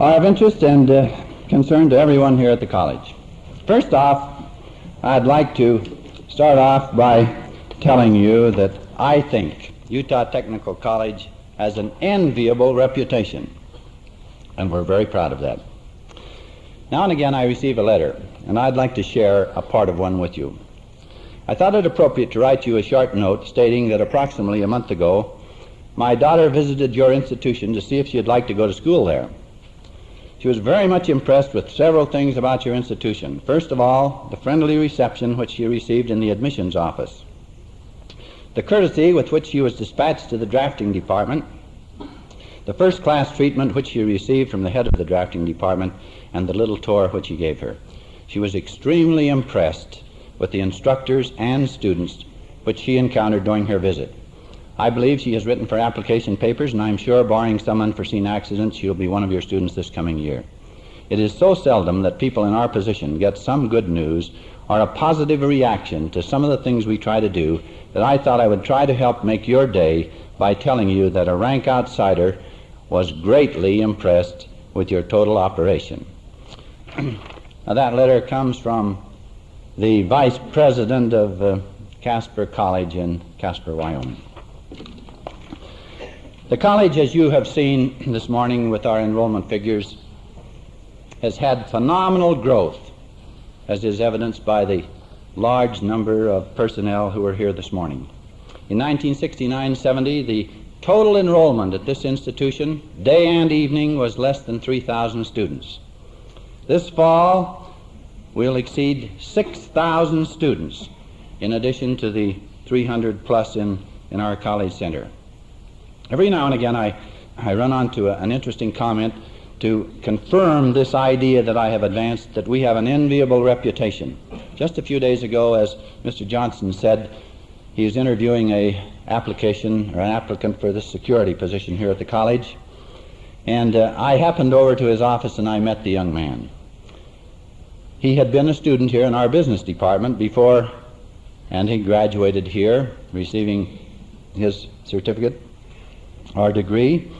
are of interest and uh, concern to everyone here at the college. First off, I'd like to start off by telling you that I think Utah Technical College has an enviable reputation, and we're very proud of that. Now and again, I receive a letter, and I'd like to share a part of one with you. I thought it appropriate to write you a short note stating that approximately a month ago, my daughter visited your institution to see if she'd like to go to school there. She was very much impressed with several things about your institution. First of all, the friendly reception which she received in the admissions office, the courtesy with which she was dispatched to the drafting department, the first class treatment which she received from the head of the drafting department, and the little tour which he gave her. She was extremely impressed with the instructors and students which she encountered during her visit. I believe she has written for application papers, and I'm sure, barring some unforeseen accident, she'll be one of your students this coming year. It is so seldom that people in our position get some good news or a positive reaction to some of the things we try to do that I thought I would try to help make your day by telling you that a rank outsider was greatly impressed with your total operation. now, that letter comes from the vice president of uh, Casper College in Casper, Wyoming. The college, as you have seen this morning with our enrollment figures, has had phenomenal growth, as is evidenced by the large number of personnel who are here this morning. In 1969-70, the total enrollment at this institution, day and evening, was less than 3,000 students. This fall, we'll exceed 6,000 students, in addition to the 300 plus in, in our college center. Every now and again, I, I run onto a, an interesting comment to confirm this idea that I have advanced that we have an enviable reputation. Just a few days ago, as Mr. Johnson said, he is interviewing a application or an applicant for this security position here at the college. And uh, I happened over to his office and I met the young man. He had been a student here in our business department before, and he graduated here, receiving his certificate or degree.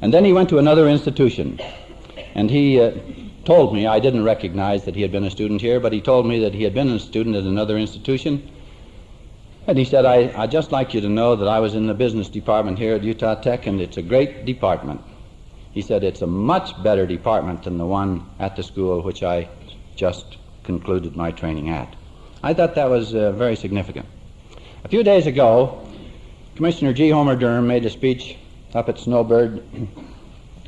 And then he went to another institution. And he uh, told me, I didn't recognize that he had been a student here, but he told me that he had been a student at another institution. And he said, I, I'd just like you to know that I was in the business department here at Utah Tech, and it's a great department. He said, it's a much better department than the one at the school which I just concluded my training at. I thought that was uh, very significant. A few days ago, Commissioner G. Homer Durham made a speech up at Snowbird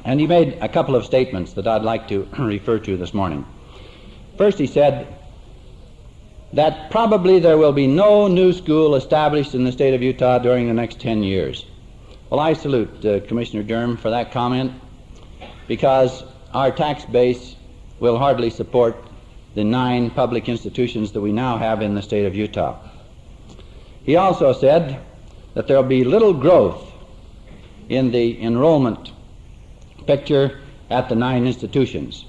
and he made a couple of statements that I'd like to refer to this morning. First, he said that probably there will be no new school established in the state of Utah during the next 10 years. Well, I salute uh, Commissioner Durham for that comment because our tax base will hardly support the nine public institutions that we now have in the state of Utah. He also said that there will be little growth in the enrollment picture at the nine institutions.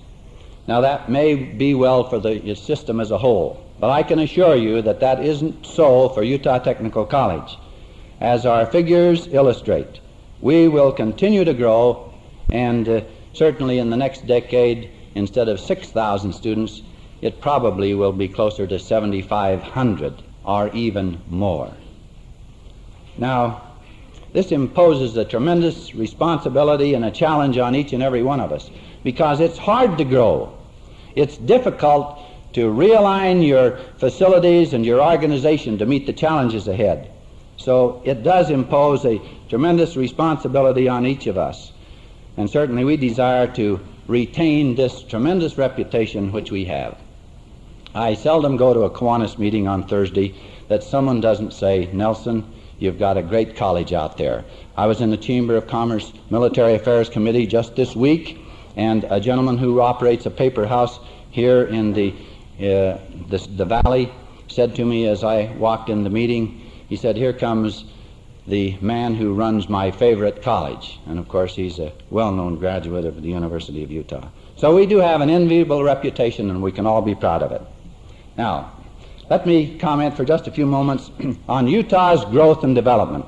Now, that may be well for the system as a whole, but I can assure you that that isn't so for Utah Technical College. As our figures illustrate, we will continue to grow, and uh, certainly in the next decade, instead of 6,000 students, it probably will be closer to 7,500 or even more. Now, this imposes a tremendous responsibility and a challenge on each and every one of us because it's hard to grow. It's difficult to realign your facilities and your organization to meet the challenges ahead. So it does impose a tremendous responsibility on each of us. And certainly we desire to retain this tremendous reputation which we have. I seldom go to a Kiwanis meeting on Thursday that someone doesn't say, Nelson, You've got a great college out there. I was in the Chamber of Commerce Military Affairs Committee just this week, and a gentleman who operates a paper house here in the, uh, the, the valley said to me as I walked in the meeting, he said, Here comes the man who runs my favorite college. And of course, he's a well known graduate of the University of Utah. So we do have an enviable reputation, and we can all be proud of it. Now, let me comment for just a few moments on Utah's growth and development.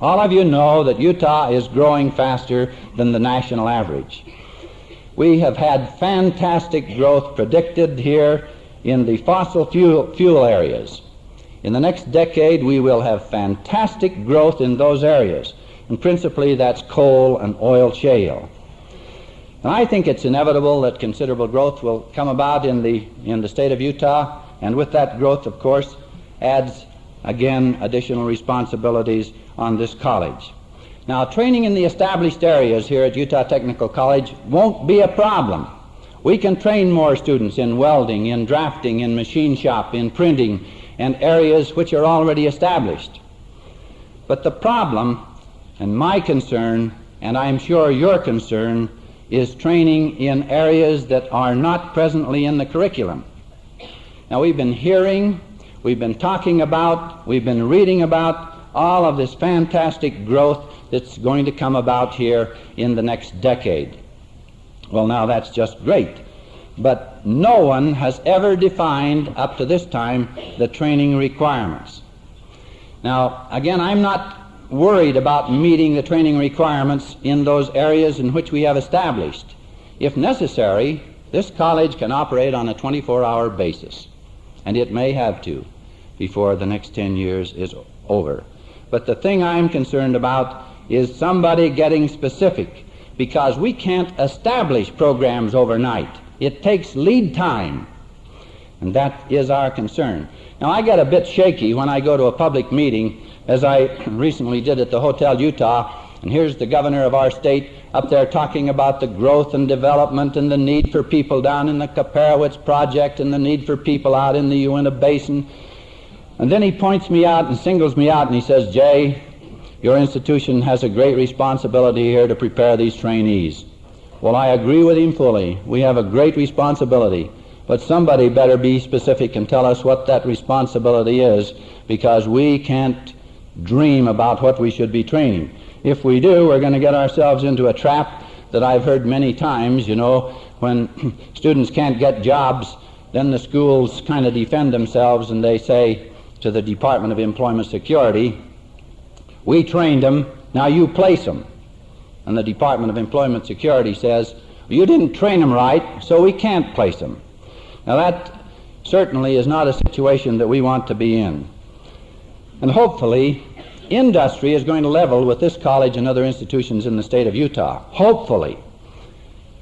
All of you know that Utah is growing faster than the national average. We have had fantastic growth predicted here in the fossil fuel, fuel areas. In the next decade, we will have fantastic growth in those areas, and principally that's coal and oil shale. And I think it's inevitable that considerable growth will come about in the, in the state of Utah, and with that growth, of course, adds again additional responsibilities on this college. Now, training in the established areas here at Utah Technical College won't be a problem. We can train more students in welding, in drafting, in machine shop, in printing, and areas which are already established. But the problem, and my concern, and I'm sure your concern, is training in areas that are not presently in the curriculum. Now, we've been hearing, we've been talking about, we've been reading about all of this fantastic growth that's going to come about here in the next decade. Well, now that's just great. But no one has ever defined up to this time the training requirements. Now, again, I'm not worried about meeting the training requirements in those areas in which we have established. If necessary, this college can operate on a 24 hour basis, and it may have to before the next 10 years is over. But the thing I'm concerned about is somebody getting specific because we can't establish programs overnight. It takes lead time, and that is our concern. Now, I get a bit shaky when I go to a public meeting as I recently did at the Hotel Utah. And here's the governor of our state up there talking about the growth and development and the need for people down in the Kaiparowits project and the need for people out in the Uinta Basin. And then he points me out and singles me out and he says, Jay, your institution has a great responsibility here to prepare these trainees. Well, I agree with him fully. We have a great responsibility. But somebody better be specific and tell us what that responsibility is because we can't dream about what we should be training. If we do, we're going to get ourselves into a trap that I've heard many times, you know, when students can't get jobs, then the schools kind of defend themselves and they say to the Department of Employment Security, we trained them, now you place them. And the Department of Employment Security says, you didn't train them right, so we can't place them. Now that certainly is not a situation that we want to be in. And hopefully, industry is going to level with this college and other institutions in the state of Utah. Hopefully.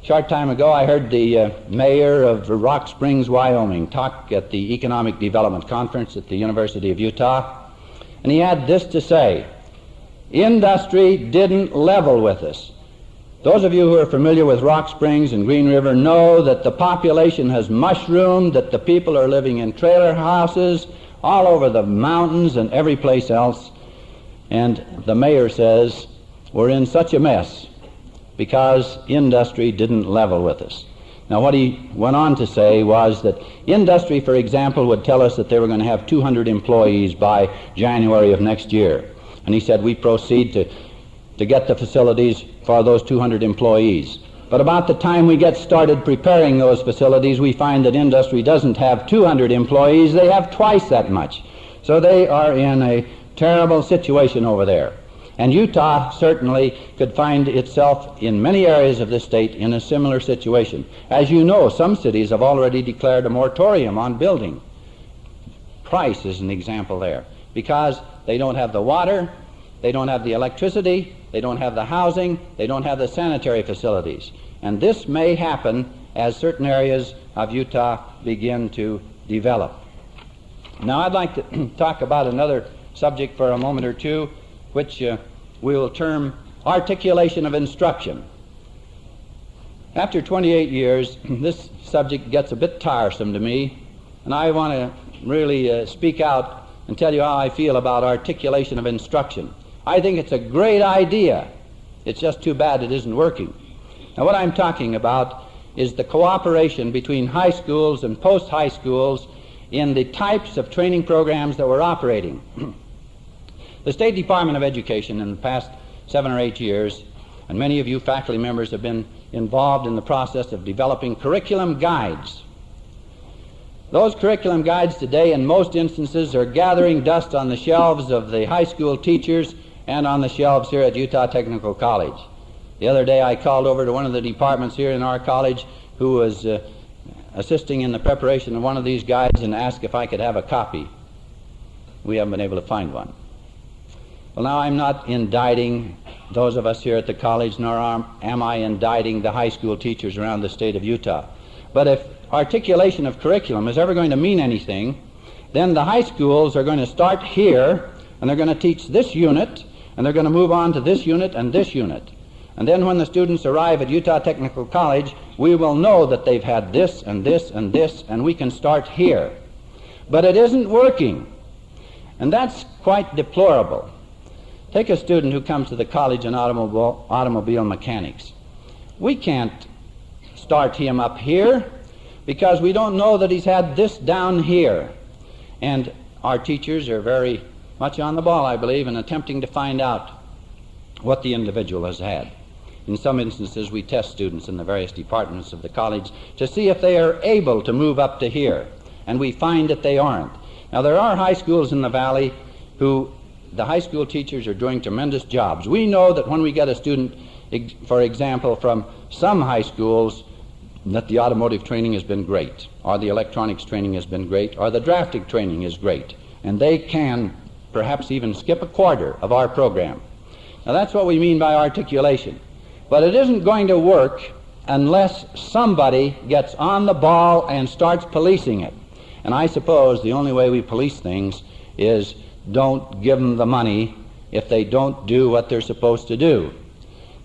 A short time ago, I heard the uh, mayor of Rock Springs, Wyoming, talk at the Economic Development Conference at the University of Utah. And he had this to say Industry didn't level with us. Those of you who are familiar with Rock Springs and Green River know that the population has mushroomed, that the people are living in trailer houses, all over the mountains and every place else. And the mayor says, we're in such a mess because industry didn't level with us. Now, what he went on to say was that industry, for example, would tell us that they were going to have 200 employees by January of next year. And he said, we proceed to, to get the facilities for those 200 employees. But about the time we get started preparing those facilities, we find that industry doesn't have 200 employees, they have twice that much. So they are in a terrible situation over there. And Utah certainly could find itself in many areas of the state in a similar situation. As you know, some cities have already declared a moratorium on building. Price is an example there because they don't have the water, they don't have the electricity, they don't have the housing, they don't have the sanitary facilities. And this may happen as certain areas of Utah begin to develop. Now, I'd like to talk about another subject for a moment or two, which uh, we will term articulation of instruction. After 28 years, this subject gets a bit tiresome to me, and I want to really uh, speak out and tell you how I feel about articulation of instruction. I think it's a great idea. It's just too bad it isn't working. Now, what I'm talking about is the cooperation between high schools and post high schools in the types of training programs that we're operating. the State Department of Education in the past seven or eight years, and many of you faculty members have been involved in the process of developing curriculum guides. Those curriculum guides today, in most instances, are gathering dust on the shelves of the high school teachers and on the shelves here at Utah Technical College. The other day I called over to one of the departments here in our college who was uh, assisting in the preparation of one of these guides and asked if I could have a copy. We haven't been able to find one. Well, now I'm not indicting those of us here at the college, nor am I indicting the high school teachers around the state of Utah. But if articulation of curriculum is ever going to mean anything, then the high schools are going to start here and they're going to teach this unit and they're going to move on to this unit and this unit. And then when the students arrive at Utah Technical College, we will know that they've had this and this and this, and we can start here. But it isn't working. And that's quite deplorable. Take a student who comes to the college in automobile, automobile mechanics. We can't start him up here because we don't know that he's had this down here. And our teachers are very much on the ball, I believe, in attempting to find out what the individual has had. In some instances, we test students in the various departments of the college to see if they are able to move up to here, and we find that they aren't. Now, there are high schools in the valley who the high school teachers are doing tremendous jobs. We know that when we get a student, for example, from some high schools, that the automotive training has been great, or the electronics training has been great, or the drafting training is great, and they can perhaps even skip a quarter of our program. Now, that's what we mean by articulation. But it isn't going to work unless somebody gets on the ball and starts policing it. And I suppose the only way we police things is don't give them the money if they don't do what they're supposed to do.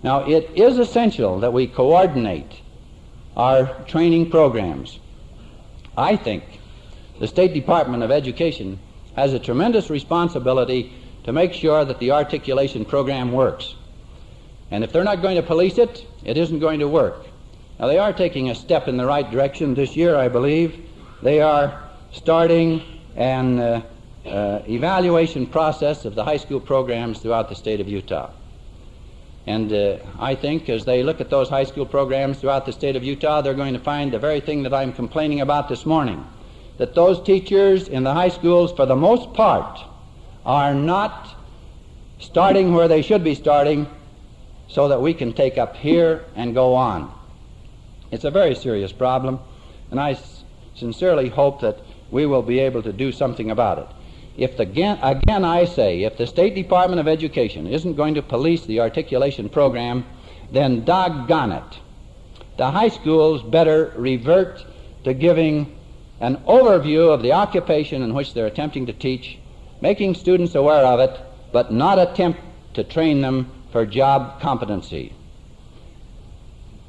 Now, it is essential that we coordinate our training programs. I think the State Department of Education has a tremendous responsibility to make sure that the articulation program works. And if they're not going to police it, it isn't going to work. Now, they are taking a step in the right direction this year, I believe. They are starting an uh, uh, evaluation process of the high school programs throughout the state of Utah. And uh, I think as they look at those high school programs throughout the state of Utah, they're going to find the very thing that I'm complaining about this morning that those teachers in the high schools, for the most part, are not starting where they should be starting so that we can take up here and go on. It's a very serious problem, and I sincerely hope that we will be able to do something about it. If the, again, again I say, if the State Department of Education isn't going to police the articulation program, then doggone it. The high schools better revert to giving an overview of the occupation in which they're attempting to teach, making students aware of it, but not attempt to train them for job competency.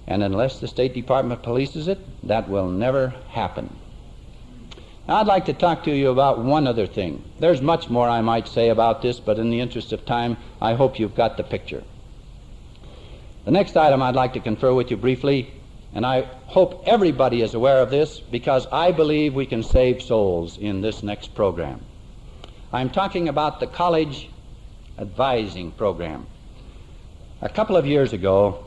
And unless the State Department polices it, that will never happen. I'd like to talk to you about one other thing. There's much more I might say about this, but in the interest of time, I hope you've got the picture. The next item I'd like to confer with you briefly, and I hope everybody is aware of this because I believe we can save souls in this next program. I'm talking about the college advising program. A couple of years ago,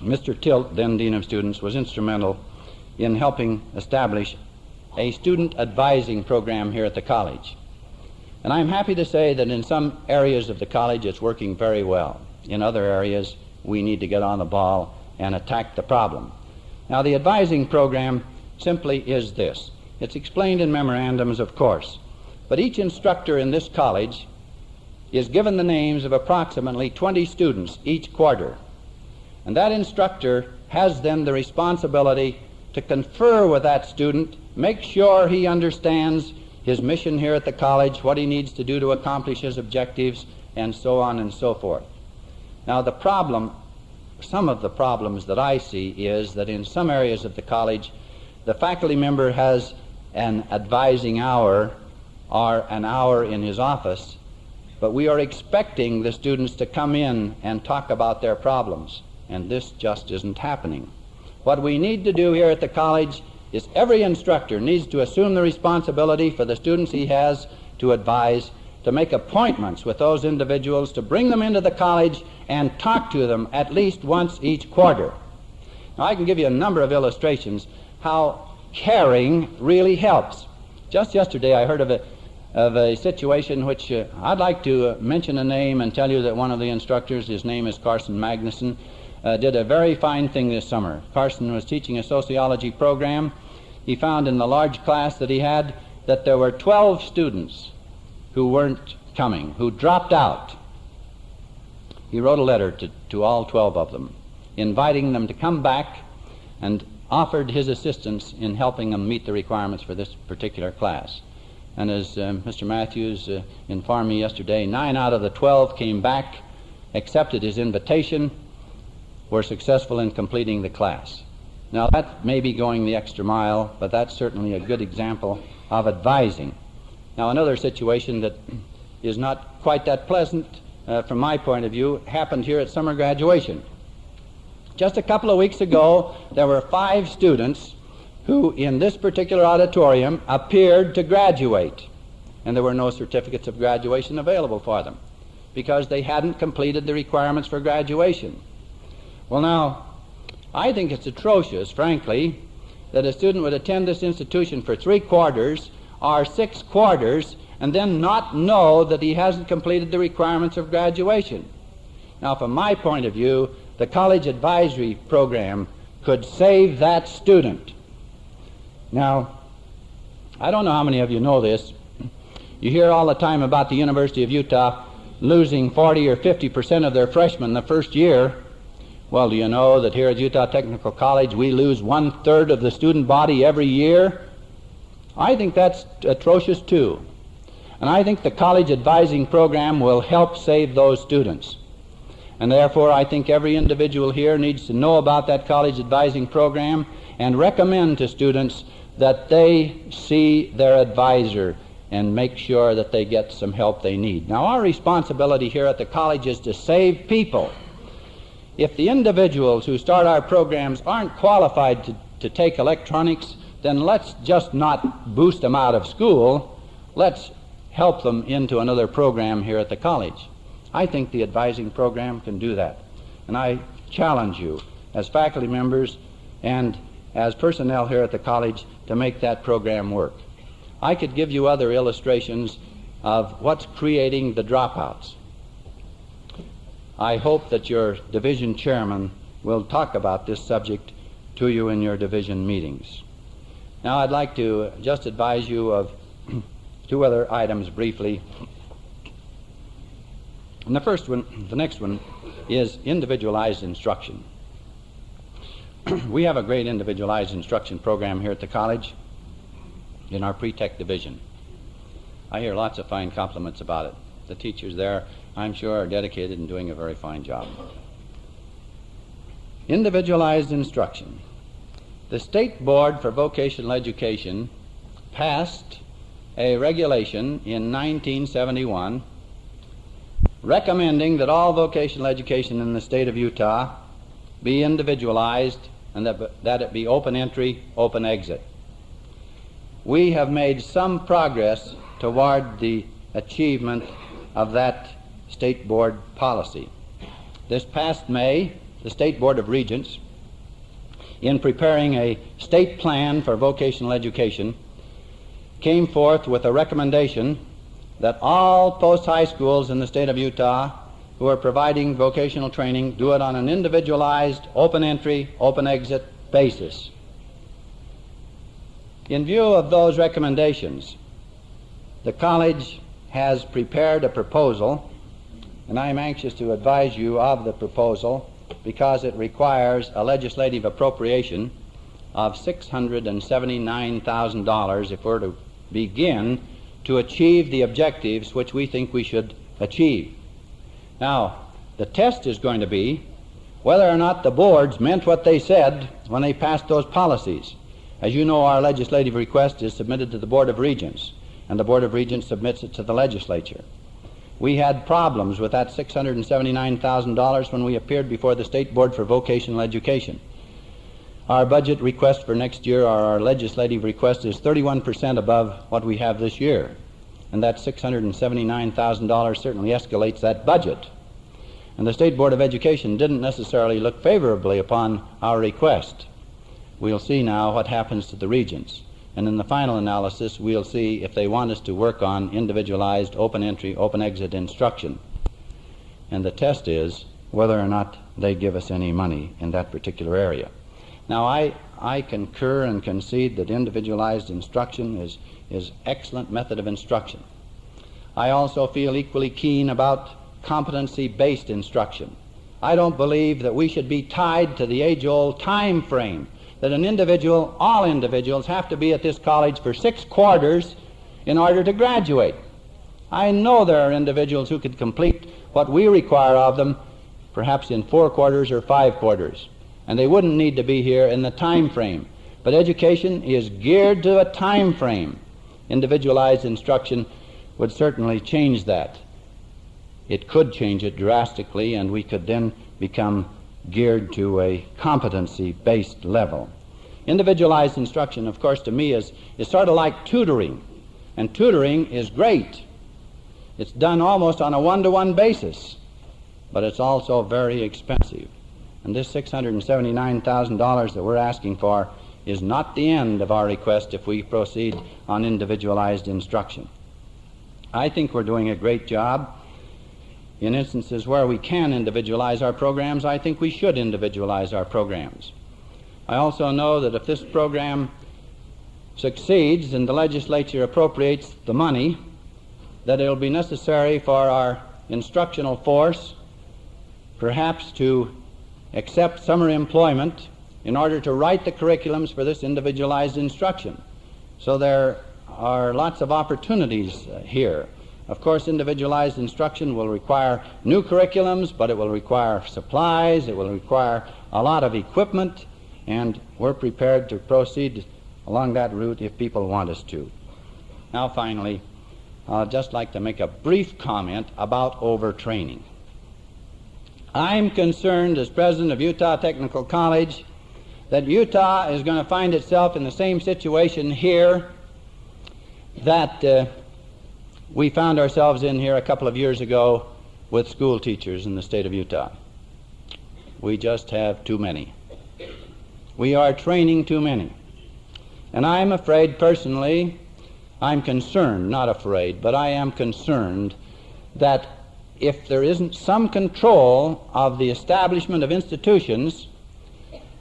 Mr. Tilt, then Dean of Students, was instrumental in helping establish a student advising program here at the college. And I'm happy to say that in some areas of the college it's working very well. In other areas, we need to get on the ball and attack the problem. Now, the advising program simply is this it's explained in memorandums, of course, but each instructor in this college is given the names of approximately 20 students each quarter. And that instructor has then the responsibility to confer with that student, make sure he understands his mission here at the college, what he needs to do to accomplish his objectives, and so on and so forth. Now, the problem, some of the problems that I see is that in some areas of the college, the faculty member has an advising hour or an hour in his office but we are expecting the students to come in and talk about their problems, and this just isn't happening. What we need to do here at the college is every instructor needs to assume the responsibility for the students he has to advise, to make appointments with those individuals, to bring them into the college and talk to them at least once each quarter. Now, I can give you a number of illustrations how caring really helps. Just yesterday, I heard of a of a situation which uh, I'd like to uh, mention a name and tell you that one of the instructors, his name is Carson Magnuson, uh, did a very fine thing this summer. Carson was teaching a sociology program. He found in the large class that he had that there were 12 students who weren't coming, who dropped out. He wrote a letter to, to all 12 of them, inviting them to come back and offered his assistance in helping them meet the requirements for this particular class. And as uh, Mr. Matthews uh, informed me yesterday, nine out of the 12 came back, accepted his invitation, were successful in completing the class. Now, that may be going the extra mile, but that's certainly a good example of advising. Now, another situation that is not quite that pleasant uh, from my point of view happened here at summer graduation. Just a couple of weeks ago, there were five students who, in this particular auditorium, appeared to graduate, and there were no certificates of graduation available for them because they hadn't completed the requirements for graduation. Well, now, I think it's atrocious, frankly, that a student would attend this institution for three quarters or six quarters and then not know that he hasn't completed the requirements of graduation. Now, from my point of view, the college advisory program could save that student. Now, I don't know how many of you know this. You hear all the time about the University of Utah losing 40 or 50 percent of their freshmen the first year well, do you know that here at Utah Technical College we lose one third of the student body every year? I think that's atrocious too. And I think the college advising program will help save those students. And therefore, I think every individual here needs to know about that college advising program and recommend to students that they see their advisor and make sure that they get some help they need. Now, our responsibility here at the college is to save people if the individuals who start our programs aren't qualified to, to take electronics, then let's just not boost them out of school. Let's help them into another program here at the college. I think the advising program can do that. And I challenge you as faculty members and as personnel here at the college to make that program work. I could give you other illustrations of what's creating the dropouts. I hope that your division chairman will talk about this subject to you in your division meetings. Now, I'd like to just advise you of two other items briefly. And the first one, the next one, is individualized instruction. we have a great individualized instruction program here at the college in our pre-tech division. I hear lots of fine compliments about it. The teachers there I'm sure, are dedicated and doing a very fine job. Individualized instruction. The State Board for Vocational Education passed a regulation in 1971 recommending that all vocational education in the state of Utah be individualized and that, that it be open entry, open exit. We have made some progress toward the achievement of that State Board policy. This past May, the State Board of Regents, in preparing a state plan for vocational education, came forth with a recommendation that all post high schools in the state of Utah who are providing vocational training do it on an individualized, open entry, open exit basis. In view of those recommendations, the college has prepared a proposal and I am anxious to advise you of the proposal because it requires a legislative appropriation of $679,000 if we're to begin to achieve the objectives which we think we should achieve. Now, the test is going to be whether or not the boards meant what they said when they passed those policies. As you know, our legislative request is submitted to the Board of Regents, and the Board of Regents submits it to the legislature. We had problems with that $679,000 when we appeared before the State Board for Vocational Education. Our budget request for next year, or our legislative request, is 31% above what we have this year. And that $679,000 certainly escalates that budget. And the State Board of Education didn't necessarily look favorably upon our request. We'll see now what happens to the regents. And in the final analysis, we'll see if they want us to work on individualized open entry, open exit instruction. And the test is whether or not they give us any money in that particular area. Now, I, I concur and concede that individualized instruction is, is excellent method of instruction. I also feel equally keen about competency-based instruction. I don't believe that we should be tied to the age-old time frame that an individual, all individuals, have to be at this college for six quarters in order to graduate. I know there are individuals who could complete what we require of them perhaps in four quarters or five quarters, and they wouldn't need to be here in the time frame. But education is geared to a time frame. Individualized instruction would certainly change that. It could change it drastically, and we could then become geared to a competency based level. Individualized instruction, of course, to me is, is sort of like tutoring, and tutoring is great. It's done almost on a one to one basis, but it's also very expensive. And this $679,000 that we're asking for is not the end of our request if we proceed on individualized instruction. I think we're doing a great job. In instances where we can individualize our programs, I think we should individualize our programs. I also know that if this program succeeds and the legislature appropriates the money, that it will be necessary for our instructional force perhaps to accept summer employment in order to write the curriculums for this individualized instruction. So there are lots of opportunities uh, here. Of course, individualized instruction will require new curriculums, but it will require supplies, it will require a lot of equipment, and we're prepared to proceed along that route if people want us to. Now, finally, I'd just like to make a brief comment about overtraining. I'm concerned as president of Utah Technical College that Utah is going to find itself in the same situation here that uh, we found ourselves in here a couple of years ago with school teachers in the state of Utah. We just have too many. We are training too many. And I'm afraid personally, I'm concerned, not afraid, but I am concerned that if there isn't some control of the establishment of institutions,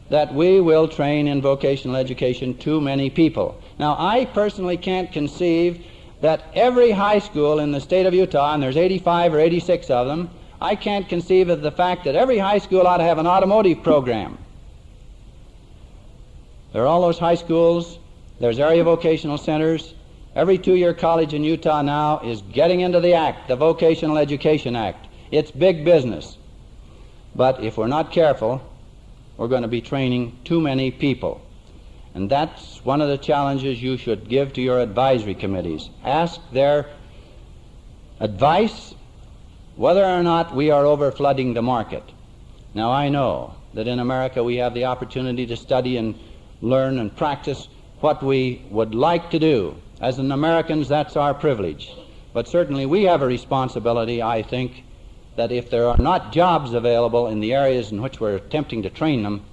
that we will train in vocational education too many people. Now, I personally can't conceive that every high school in the state of Utah, and there's 85 or 86 of them, I can't conceive of the fact that every high school ought to have an automotive program. There are all those high schools, there's area vocational centers. Every two year college in Utah now is getting into the Act, the Vocational Education Act. It's big business. But if we're not careful, we're going to be training too many people. And that's one of the challenges you should give to your advisory committees. Ask their advice whether or not we are overflooding the market. Now, I know that in America we have the opportunity to study and learn and practice what we would like to do. As an Americans, that's our privilege. But certainly we have a responsibility, I think, that if there are not jobs available in the areas in which we're attempting to train them,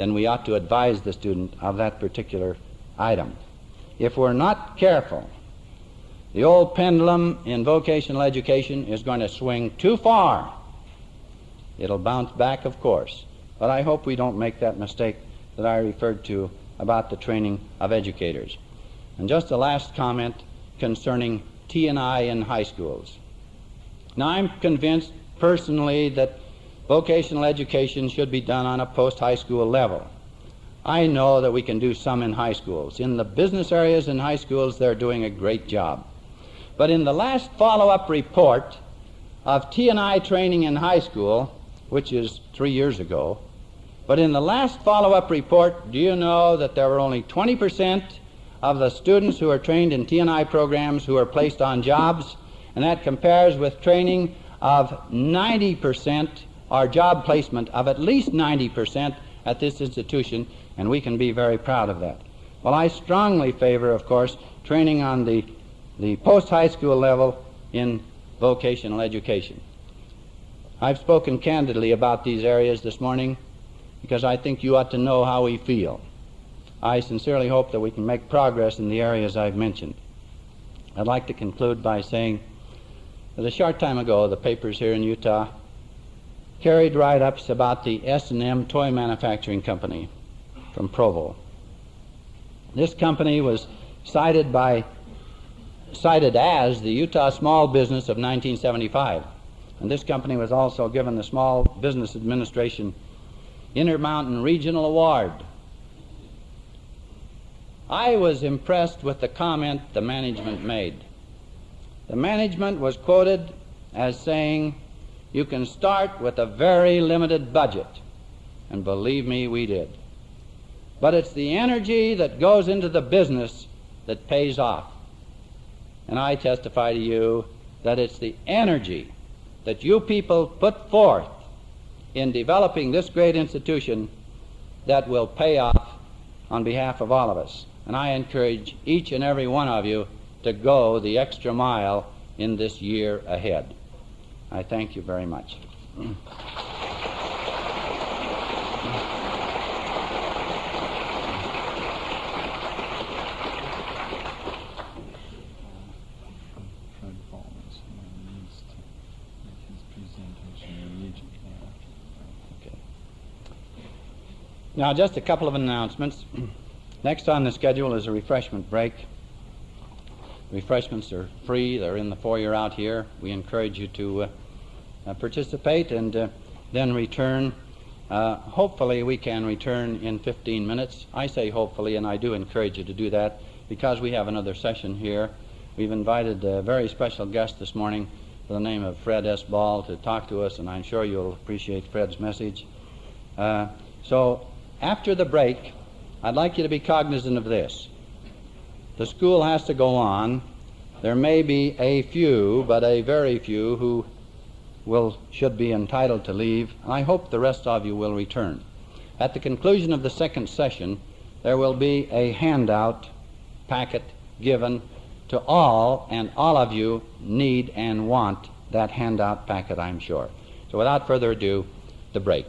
then we ought to advise the student of that particular item. If we're not careful, the old pendulum in vocational education is going to swing too far. It'll bounce back, of course. But I hope we don't make that mistake that I referred to about the training of educators. And just a last comment concerning T&I in high schools. Now, I'm convinced personally that vocational education should be done on a post high school level. I know that we can do some in high schools. In the business areas in high schools, they're doing a great job. But in the last follow-up report of T&I training in high school, which is three years ago, but in the last follow-up report, do you know that there were only 20% of the students who are trained in T&I programs who are placed on jobs, and that compares with training of 90% our job placement of at least 90% at this institution, and we can be very proud of that. Well, I strongly favor, of course, training on the, the post high school level in vocational education. I've spoken candidly about these areas this morning because I think you ought to know how we feel. I sincerely hope that we can make progress in the areas I've mentioned. I'd like to conclude by saying that a short time ago, the papers here in Utah carried write-ups about the S&M Toy Manufacturing Company from Provo. This company was cited by cited as the Utah Small Business of 1975. And this company was also given the Small Business Administration Intermountain Regional Award. I was impressed with the comment the management made. The management was quoted as saying, You can start with a very limited budget. And believe me, we did. But it's the energy that goes into the business that pays off. And I testify to you that it's the energy that you people put forth in developing this great institution that will pay off on behalf of all of us. And I encourage each and every one of you to go the extra mile in this year ahead. I thank you very much. Now, just a couple of announcements. Next on the schedule is a refreshment break. Refreshments are free. They're in the foyer out here. We encourage you to uh, uh, participate and uh, then return. Hopefully, we can return in 15 minutes. I say hopefully, and I do encourage you to do that because we have another session here. We've invited a very special guest this morning by the name of Fred S. Ball to talk to us, and I'm sure you'll appreciate Fred's message. Uh, so, after the break, I'd like you to be cognizant of this. The school has to go on. There may be a few, but a very few, who will should be entitled to leave, I hope the rest of you will return. At the conclusion of the second session, there will be a handout packet given to all, and all of you need and want that handout packet, I'm sure. So without further ado, the break.